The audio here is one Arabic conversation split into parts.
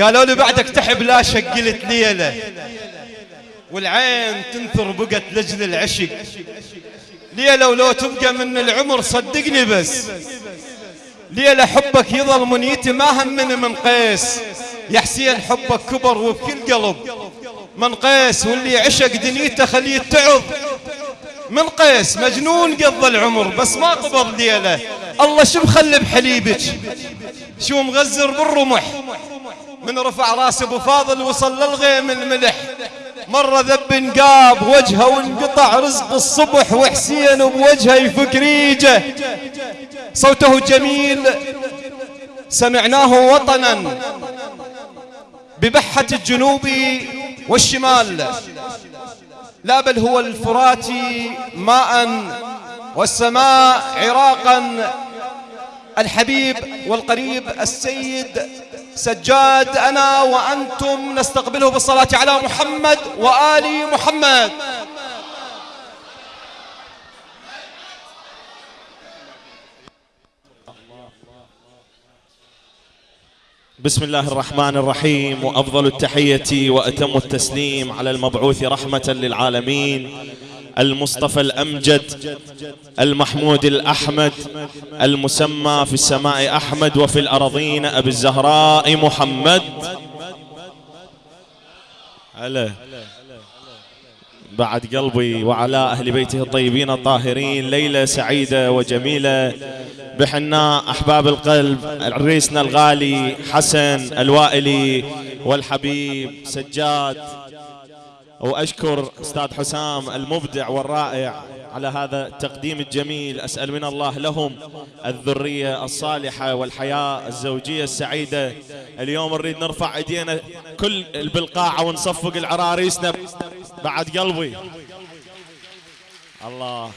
قالوا لي بعدك تحب لا شقلت ليلة والعين تنثر بقت لجل العشق. ليلة ولو تبقى من العمر صدقني بس. ليلة حبك يظل منيتي ما همني من قيس. يا حسين حبك كبر وبكل قلب من قيس واللي عشق دنيته خليه يتعظ من قيس مجنون قضى العمر بس ما قبض ليلة الله شو مخلي بحليبك؟ شو مغزر بالرمح؟ من رفع راس أبو فاضل وصل للغيم الملح. مرة ذب انقاب وجهه وانقطع رزق الصبح وحسين بوجهه يفك ريجه. صوته جميل. سمعناه وطنا. ببحة الجنوب والشمال. لا بل هو الفرات ماء والسماء عراقا. الحبيب والقريب السيد سجاد أنا وأنتم نستقبله بالصلاة على محمد وآل محمد. بسم الله الرحمن الرحيم وأفضل التحية وأتم التسليم على المبعوث رحمة للعالمين المصطفى الأمجد المحمود الأحمد المسمى في السماء أحمد وفي الارضين أبي الزهراء محمد. بعد قلبي وعلى أهل بيته الطيبين الطاهرين ليلة سعيدة وجميلة. بحناء أحباب القلب عريسنا الغالي حسن الوائلي والحبيب سجاد. وأشكر أستاذ حسام المبدع والرائع على هذا التقديم الجميل. أسأل من الله لهم الذرية الصالحة والحياة الزوجية السعيدة. اليوم نريد نرفع إيدينا كل بالقاعة ونصفق العراريسنا بعد قلبي. الله.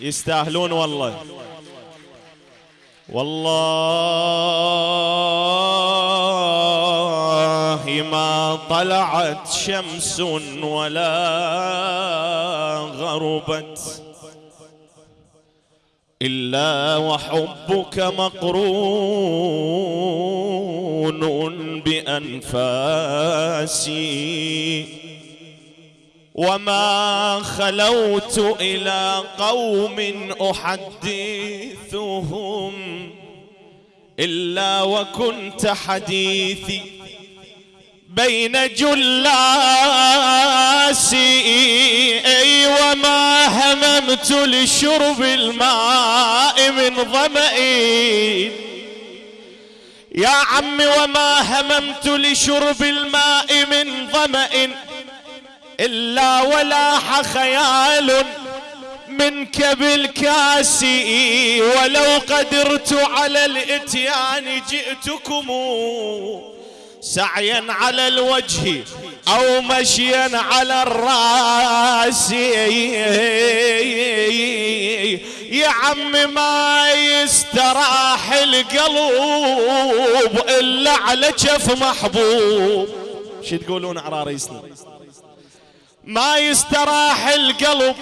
يستاهلون والله. والله ما طلعت شمس ولا غربت إلا وحبك مقرون بأنفاسي. وما خلوت إلى قوم أحدثهم إلا وكنت حديثي بين جلاسي. أي وما هممت لشرب الماء من ظمئ يا عم وما هممت لشرب الماء من ظمئ إلا ولاح خيال منك بالكاسي ولو قدرت على الإتيان جئتكم سعيا على الوجه أو مشيا على الرأس. يا عم ما يستراح القلب إلا على جف محبوب. شو تقولون عراريسنا ما يستراح القلب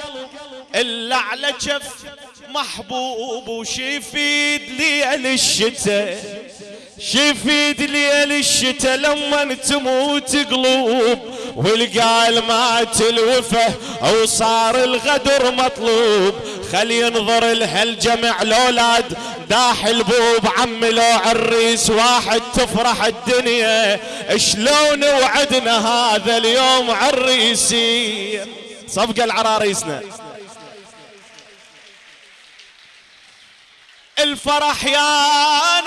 إلا على جف محبوب. وشيفيد ليل الشتاء؟ شفيد ليل الشتاء لما تموت قلوب والقال مات الوفه أو صار الغدر مطلوب. خل ينظر لهالجمع الاولاد داح البوب عم لو عريس واحد تفرح الدنيا. شلون وعدنا هذا اليوم عريسي صفقة العراريسنا. الفرح يا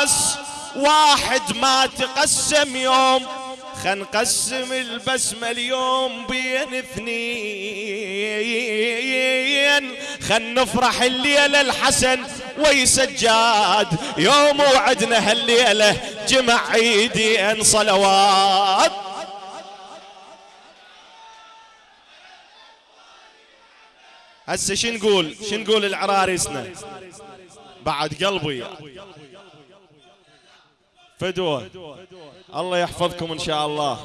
ناس. واحد ما تقسم يوم. خن نقسم البسمة اليوم بين اثنين. خن نفرح الليلة الحسن ويسجاد. يوم وعدنا هالليلة جمع عيدين صلوات. هسه شو نقول؟ شو نقول العراريسنا بعد قلبي. فدوة الله يحفظكم إن شاء الله.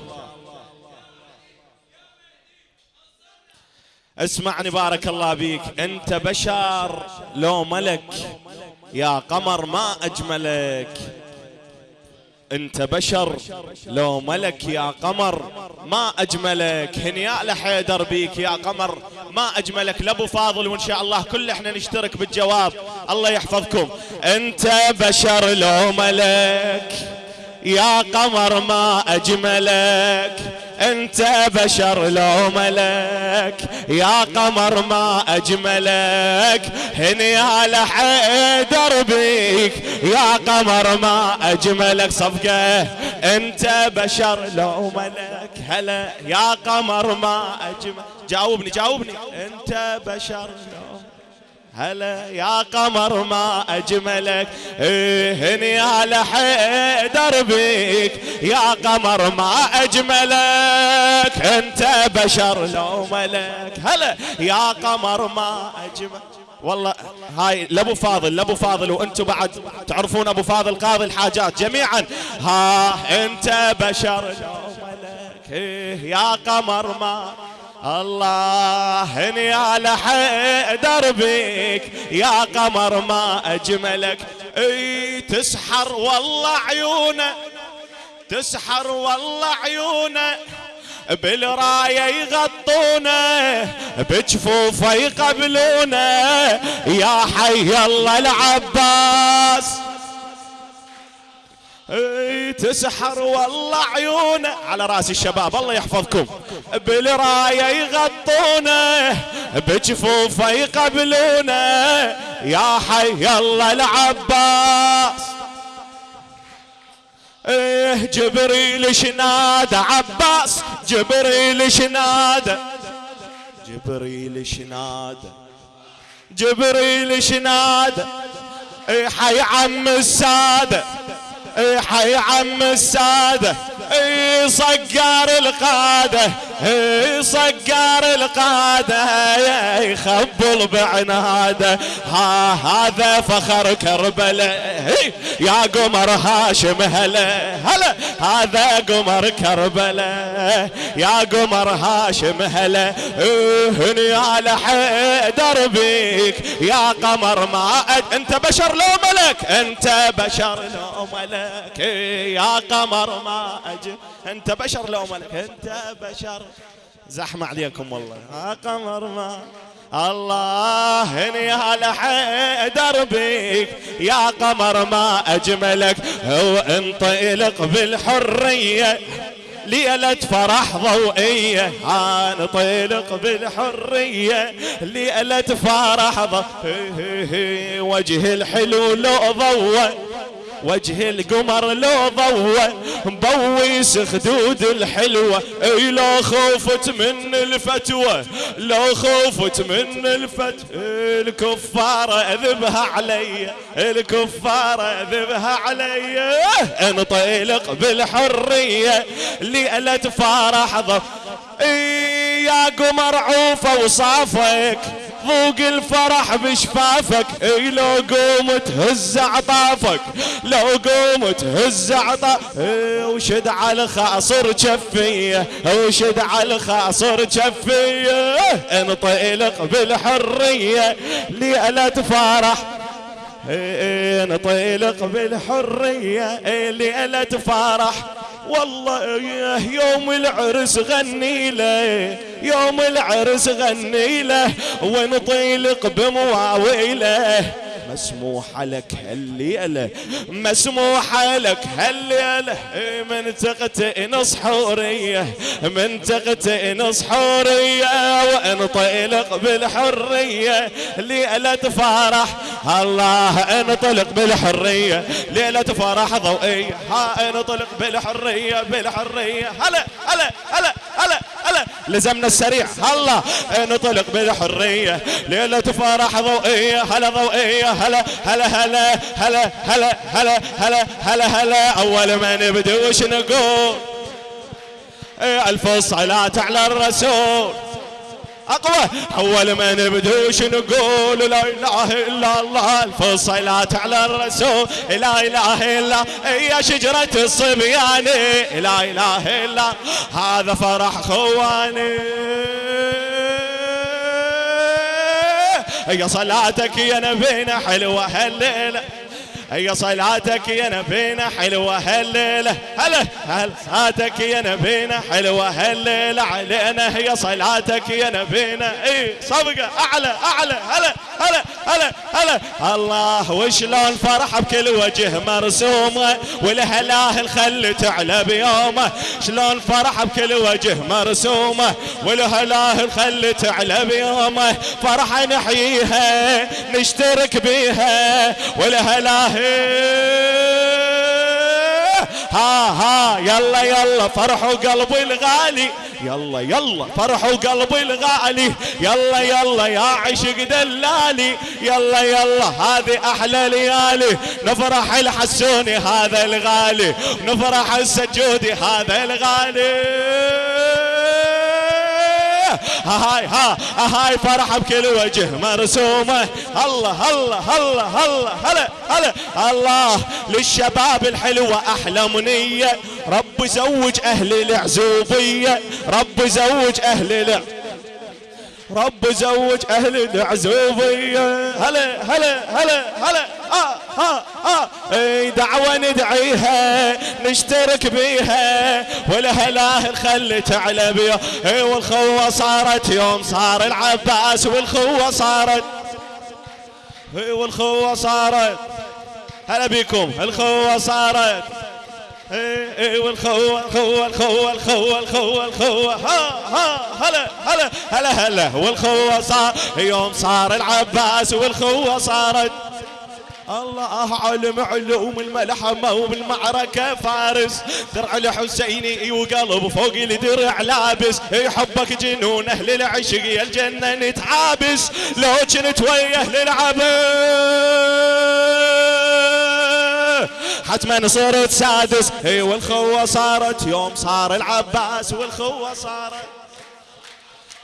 اسمعني بارك الله بيك أنت بشر لو ملك يا قمر ما أجملك. انت بشر لو ملك يا قمر ما أجملك. هنيا لحيدر بيك يا قمر ما أجملك. لأبو فاضل وإن شاء الله كل إحنا نشترك بالجواب. الله يحفظكم. انت بشر لو ملك. يا قمر ما أجملك أنت بشر لو ملك. يا قمر ما أجملك هني لحيدر بيك. يا قمر ما أجملك صفقة أنت بشر لو ملك. هلا يا قمر ما اجمل جاوبني جاوبني. أنت بشر لو هلا يا قمر ما أجملك؟ إيه هني على حيدر بيك. يا قمر ما أجملك أنت بشر لو ملك. هلا يا قمر ما اجمل والله هاي لأبو فاضل لأبو فاضل وأنتم بعد. تعرفون أبو فاضل قاضي الحاجات جميعا. ها أنت بشر لو ملك. إيه يا قمر ما الله هني على حيدر بيك يا قمر ما أجملك. إي تسحر والله عيونه تسحر والله عيونه. بالراية يغطونه بجفوفه يقبلونه. يا حي الله العباس. إي تسحر والله عيونه. على رأس الشباب الله يحفظكم. بالراية يغطونه بجفوفه يقبلونه. يا حي الله العباس. إيه جبريل شنادى عباس؟ جبريل شنادى جبريل شنادى جبريل شنادى إيه حي عم الساده اي حي عم الساده اي صقار القادة اي صقار القادة يخبل بعناده. ها هذا فخر كربلاء يا قمر هاشم هلا هلا هذا قمر كربلاء يا قمر هاشم هلا هني على حيدر بيك. يا قمر ما أد... انت بشر لو ملك انت بشر لو ملك. يا قمر ما أجي أنت بشر لو ملك. أنت بشر. زحمة عليكم والله. يا قمر ما الله هني على حيدر بيك. يا قمر ما أجملك. هو انطلق بالحرية. ليلة فرح ضوئية. انطلق بالحرية. ليلة فرح ضوئية. وجه الحلو لو ضوى وجه القمر لو ضوى مبويس خدود الحلوة. أي لو خوفت من الفتوى لو خوفت من الفتوى. الكفارة أذبها علي الكفارة أذبها علي. انطلق بالحرية ليلة فرح ضف يا قمر عوفة وصافك ذوق الفرح بشفافك. إي لو قوم تهز عطافك. لو قوم تهز عطافك إي وشد على الخاصر جفيه وشد على الخاصر جفيه انطلق بالحرية. ليلة فرح انطلق بالحرية. ليلة فرح والله يوم العرس غني له يوم العرس غني له ونطيلق بمواويله. مسموح لك هالليلة مسموح لك هالليلة. من تقتئن حورية من تقتئن حورية وانطلق بالحرية. ليلة فرح الله انطلق بالحرية. ليلة فرح ضوئية ها انطلق بالحرية بالحرية. هلا هلا هلا. لزمنا السريع. الله انطلق بالحرية. ليلة فرح ضوئية. هلا ضوئية. هلا هلا هلا هلا هلا هلا هلا هلا هلا. أول ما نبدو وش نقول ألف صلاة على الرسول. أقوى. أول ما نبدو نقول لا إله إلا الله. الف صلاة على الرسول. لا إله إلا يا شجرة الصبيان لا إله إلا هذا فرح خواني. هي صلاتك يا نبينا حلوة هالليلة. هي صلاتك يا نبينا حلوة هالليلة. هلا هل صلاتك يا نبينا حلوة هالليلة. علينا هي صلاتك يا نبينا اي صفقة أعلى أعلى. هلا هلا هلا هلا. الله وشلون فرح بكل وجه مرسومة. والهلاهل خلي تعلى بيومه. شلون فرح بكل وجه مرسومة. والهلاهل خلي تعلى بيومه. فرحة نحييها نشترك بيها. والهلاهل ها ها يلا يلا فرحوا قلبي الغالي. يلا يلا فرحوا قلبي الغالي. يلا يلا يا عشق دلالي. يلا يلا هذه أحلى ليالي. نفرح الحسوني هذا الغالي. نفرح السجودي هذا الغالي. هاي ها هاي فرحة بكل وجه مرسومة. الله الله الله الله هلا هلا. الله للشباب الحلوة أحلى منية. رب زوج أهل العزوبية. رب زوج أهل العزوبية رب زوج أهل العزوبية. هلا هلا هلا هلا. ها ها ها أي دعوة ندعيها نشترك بيها. والهلاهل خلي تعلى بيها. أي والخوة صارت يوم صار العباس والخوة صارت. أي والخوة صارت. هلا بيكم. الخوة صارت. إيه إيه والخوة الخوة الخوة الخوة الخوة الخوة ها ها هلا هلا هلا هلا والخوة صار يوم صار العباس والخوة صارت الله علم علوم الملحمة وبالمعركة فارس. درع الحسيني وقلب فوق الدرع لابس. يحبك جنون أهل العشق يا الجنة نتعابس. لو كنت ويا العبس حتما صرت سادس. إي والخوة صارت. يوم صار العباس والخوة صارت.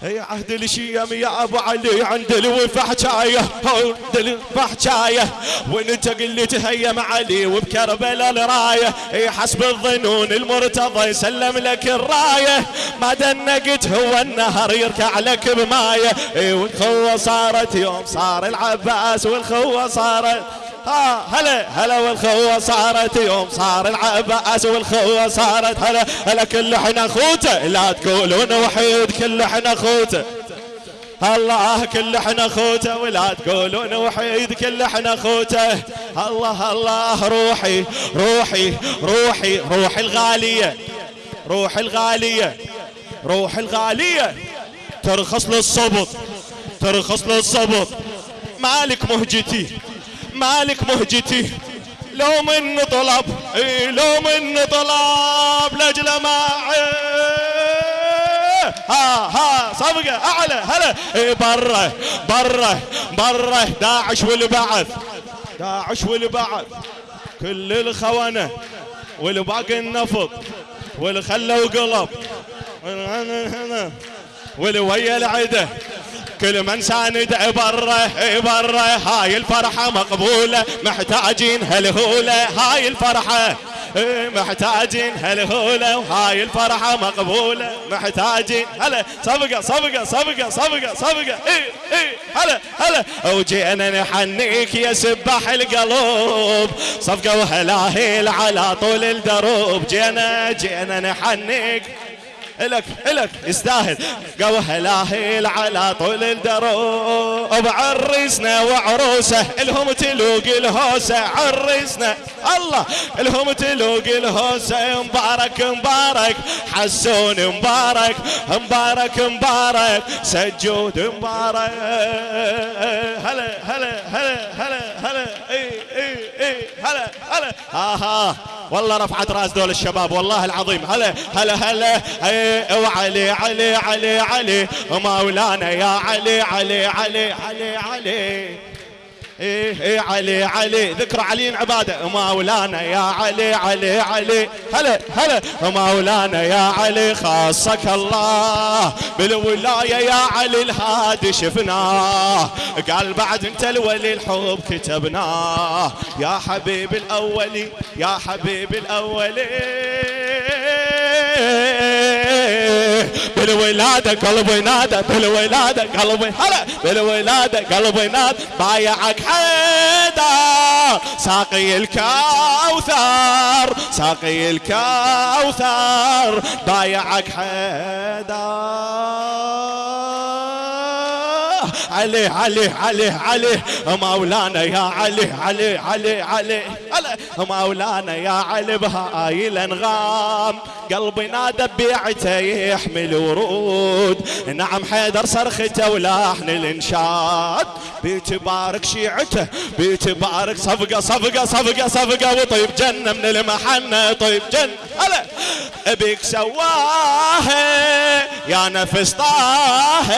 هي عهد الشيم يا أبو علي عند الوفا حكايه عند الوفا حكايه وانت قلت هيا علي وبكربلاء الراية. إي حسب الظنون المرتضى يسلم لك الراية. ما دنقت هو النهر يركع لك بماية. إي والخوة صارت. يوم صار العباس والخوة صارت. هلا هلا والخوة صارت يوم صار العباس والخوة صارت هلا هلا كل إحنا اخوته لا تقولون وحيد كل إحنا اخوته الله كل إحنا اخوته ولا تقولون وحيد كل إحنا اخوته الله الله روحي روحي روحي روحي الغالية روحي الغالية روحي الغالية. ترخص للصبط ترخص للصبط مالك مهجتي. مالك مهجتي. لو من طلب لو من طلب لاجل ما ها ها صفقة أعلى هلا. إي برة برة برة. داعش والبعث داعش والبعث. كل الخونة والباقي النفط والخلة وقلب. والويا العدة. كل من ساند بره بره هاي الفرحة مقبولة محتاجين هالهولة. هاي الفرحة محتاجين هالهولة. وهاي الفرحة مقبولة محتاجين. هلا صفقة صفقة صفقة صفقة صفقة. إي إي. هلا هلا. وجينا نحنيك يا سباح القلوب. صفقة وهلاهيل على طول الدروب. جينا جينا نحنيك. إلك إلك يستاهل. قوه لاهيل على طول الدروب عرسنا وعروسه إلهم تلوق الهوسة عرسنا. الله إلهم تلوق الهوسة مبارك مبارك حسون مبارك مبارك مبارك سجود مبارك. هلا هلا هلا هلا هلا إي إي. هلا هلا. ها ها والله رفعت راس دول الشباب والله العظيم. هلا هلا هلا. وعلي علي علي علي مولانا يا علي علي علي علي علي. إيه إيه علي علي ذكر علي عبادة. مولانا يا علي علي علي. هلا هلا. مولانا يا علي خاصك الله. بالولاية يا علي الهادي شفناه قال بعد انت الولي الحب كتبناه يا حبيب الأولي يا حبيب الأولي. بالولادة قلبي نادى بالولادة قلبي هلا بالولادة قلبي نادى بايعك حيدر ساقي الكوثر ساقي الكوثر بايعك حيدر علي علي علي علي. مولانا يا علي علي علي علي. مولانا يا علي بهاي الانغام قلبي نادى بيعته يحمل ورود. نعم حيدر صرخته ولحن الانشاد. بيتبارك شيعته بيتبارك صفقة صفقة صفقة صفقة. وطيب جنة من المحنة طيب جنة. هلا بيك سواها يا نفس طه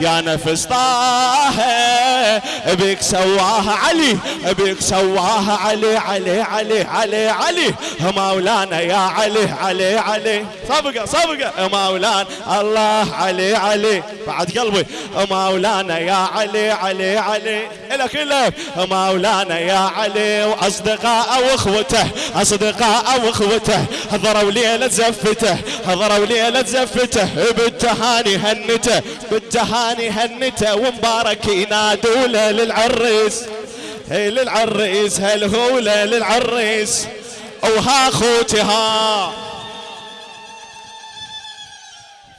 يا نفس طه بيك سواها علي بيك سواها علي علي علي علي علي مولانا يا علي علي علي صفقة صفقة مولانا الله علي علي بعد قلبي مولانا يا علي علي علي لك لك مولانا يا علي واصدقاء واخوته اصدقاء واخوته حضروا ليلة زفته حضروا ليلة زفته بالتهاني هنته۔ بالتهاني هنته۔ ومبارك ينادوا له للعريس. هي للعريس هالهولة للعريس؟ وها خوتها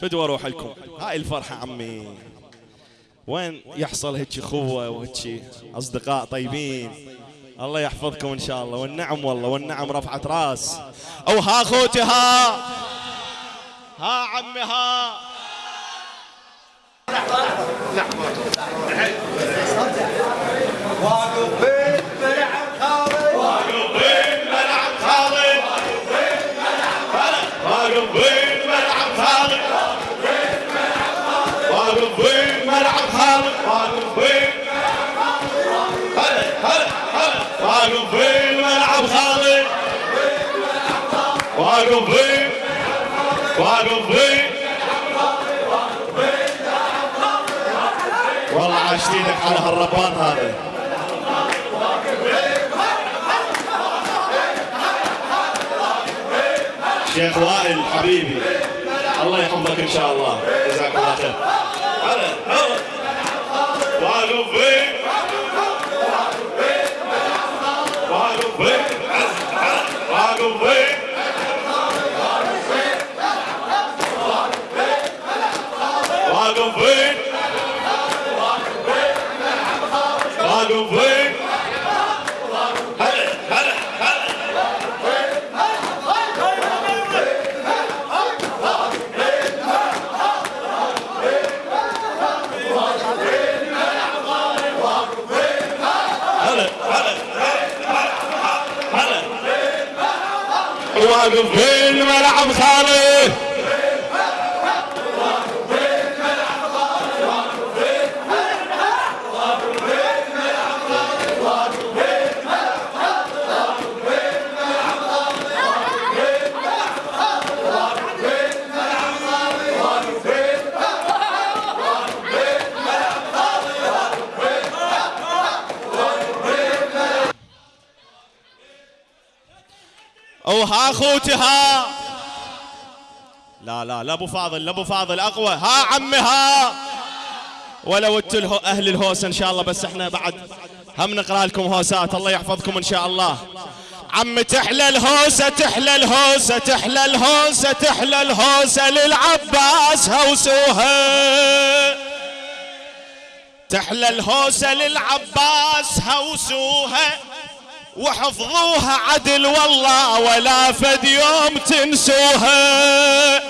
فدوا روح لكم هاي الفرحة عمي. وين يحصل هيك اخوة وهيك أصدقاء طيبين؟ الله يحفظكم إن شاء الله. والنعم والله والنعم رفعت راس. أو ها خوتها ها عمي ها. واقف بين والله عاشت إيدك على هالربان هذا. شيخ وائل حبيبي الله يحفظك إن شاء الله. جزاك الله خير. واقف واقف واقف واقف بين ملعب وها خوتها لا لا لا أبو فاضل لا أبو فاضل أقوى. ها عمي ها ولو أنتوا الهو أهل الهوس إن شاء الله بس إحنا بعد هم نقرأ لكم هوسات. الله يحفظكم إن شاء الله. عم تحلى الهوسة تحلى الهوسة تحلى الهوسة تحلى الهوسة للعباس هوسوها. تحلى الهوسة للعباس هوسوها. وحفظوها عدل والله ولا فد يوم تنسوها.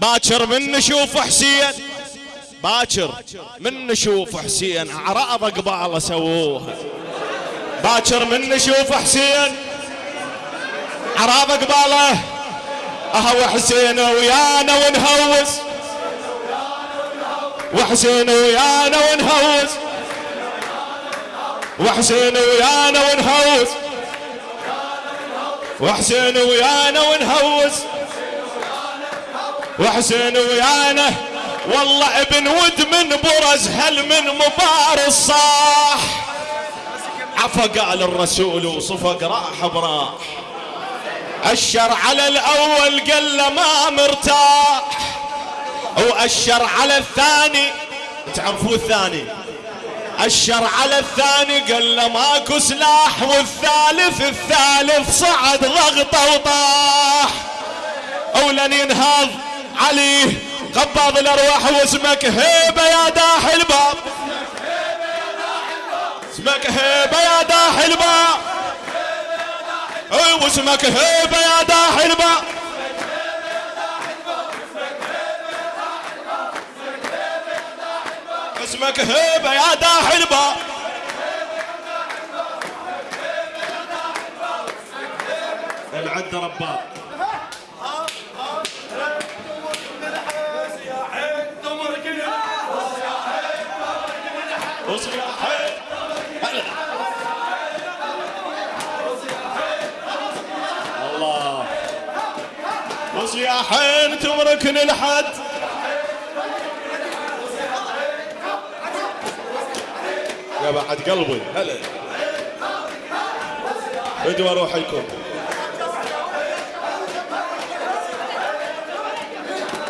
باكر من نشوف حسين باكر من نشوف حسين اعراض قباله سووها. باكر من نشوف حسين اعراض قباله أهو حسين ويانا ونهوس. وحسين ويانا ونهوس. وحسين ويانا ونهوس. وحسين ويانا ونهوس. وحسين ويانا. والله ابن ود من برز هل من مبارز صاح عفا قال الرسول وصفق راح براح أشر على الأول قال له ما مرتاح. وأشر على الثاني. تعرفوا الثاني؟ أشر على الثاني قال له ماكو سلاح والثالث الثالث صعد ضغطه وطاح. أولا ينهض عليه قبض الأرواح واسمك هيبة يا داح الباب. اسمك هيبة يا داح الباب. واسمك هيبة يا داح الباب. اسمك هيبة يا داح الباب العد رباب. الله. وصياحين تمركن الحد يا قلبي. هلا. ادوا روحكم